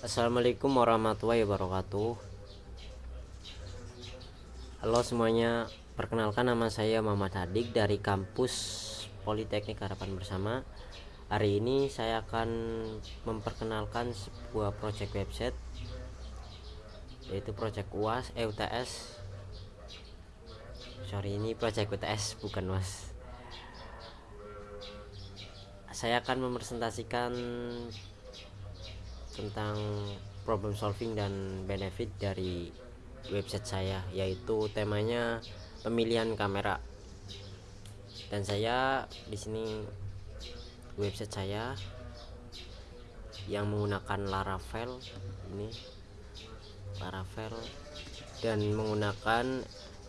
Assalamualaikum warahmatullahi wabarakatuh. Halo semuanya Perkenalkan nama saya Muhammad Hadik dari kampus Politeknik Harapan Bersama. Hari ini saya akan memperkenalkan sebuah project website Yaitu project UAS, EUTS Sorry ini project UTS bukan UAS Saya akan mepresentasikan tentang problem solving dan benefit dari website saya yaitu temanya pemilihan kamera. Dan saya di sini website saya yang menggunakan Laravel ini Laravel dan menggunakan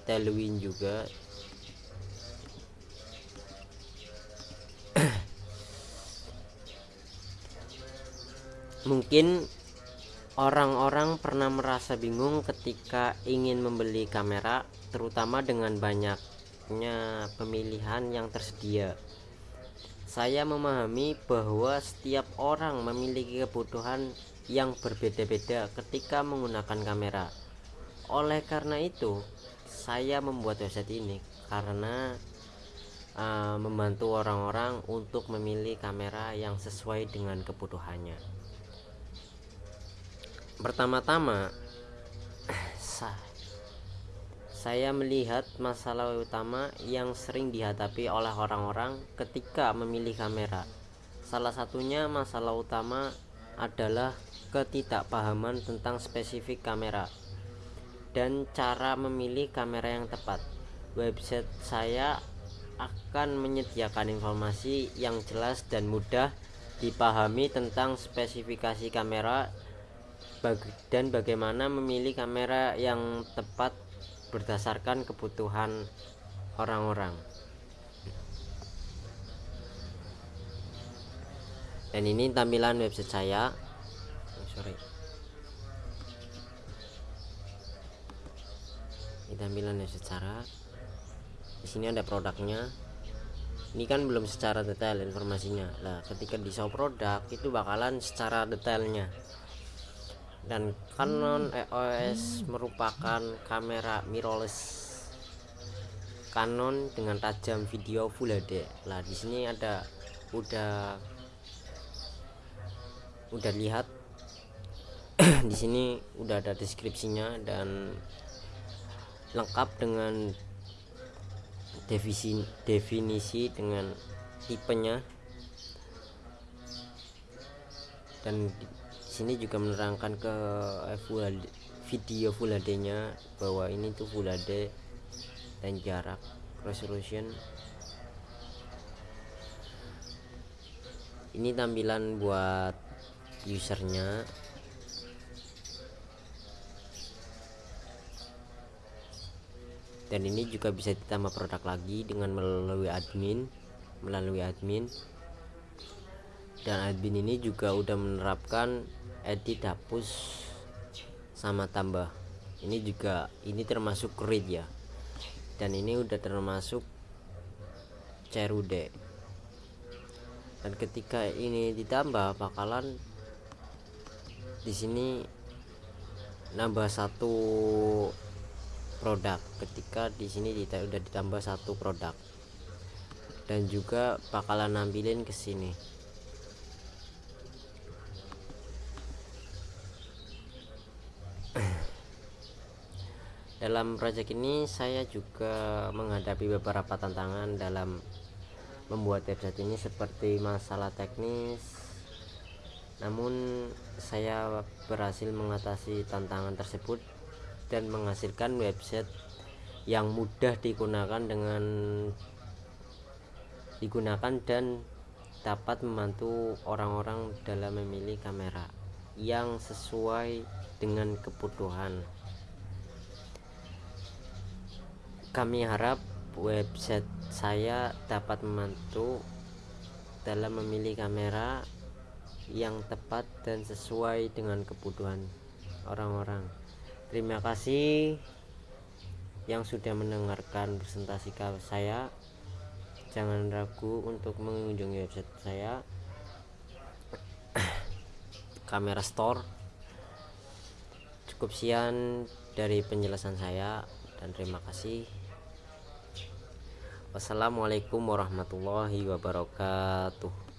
Tailwind juga mungkin orang-orang pernah merasa bingung ketika ingin membeli kamera terutama dengan banyaknya pemilihan yang tersedia. Saya memahami bahwa setiap orang memiliki kebutuhan yang berbeda-beda ketika menggunakan kamera. Oleh karena itu saya membuat website ini karena uh, membantu orang-orang untuk memilih kamera yang sesuai dengan kebutuhannya pertama-tama saya melihat masalah utama yang sering dihadapi oleh orang-orang ketika memilih kamera. Salah satunya masalah utama adalah ketidakpahaman tentang spesifik kamera dan cara memilih kamera yang tepat. Website saya akan menyediakan informasi yang jelas dan mudah dipahami tentang spesifikasi kamera dan bagaimana memilih kamera yang tepat berdasarkan kebutuhan orang-orang. Dan ini tampilan website saya. Oh, sorry. Ini tampilan website cara di sini ada produknya. Ini kan belum secara detail informasinya. Lah ketika di show produk itu bakalan secara detailnya dan Canon EOS merupakan kamera mirrorless. Canon dengan tajam video Full HD. Lah di sini ada udah udah lihat. Di sini udah ada deskripsinya dan lengkap dengan definisi definisi dengan tipenya. Dan sini juga menerangkan ke full HD, video full HD nya bahwa ini tuh full HD dan jarak. Resolution ini tampilan buat usernya. Dan ini juga bisa ditambah produk lagi dengan melalui admin. Melalui admin dan admin ini juga udah menerapkan edit hapus sama tambah. Ini juga ini termasuk read ya. Dan ini udah termasuk cerude dan ketika ini ditambah bakalan di sini nambah satu produk. Ketika di sini udah ditambah satu produk. Dan juga bakalan nampilin ke sini dalam proyek ini saya juga menghadapi beberapa tantangan dalam membuat website ini seperti masalah teknis. Namun saya berhasil mengatasi tantangan tersebut dan menghasilkan website yang mudah digunakan dengan digunakan dan dapat membantu orang-orang dalam memilih kamera yang sesuai dengan kebutuhan kami harap website saya dapat membantu dalam memilih kamera yang tepat dan sesuai dengan kebutuhan orang-orang. Terima kasih yang sudah mendengarkan presentasi saya. Jangan ragu untuk mengunjungi website saya kamera store. Cukup sekian dari penjelasan saya dan terima kasih. Wassalamualaikum warahmatullahi wabarakatuh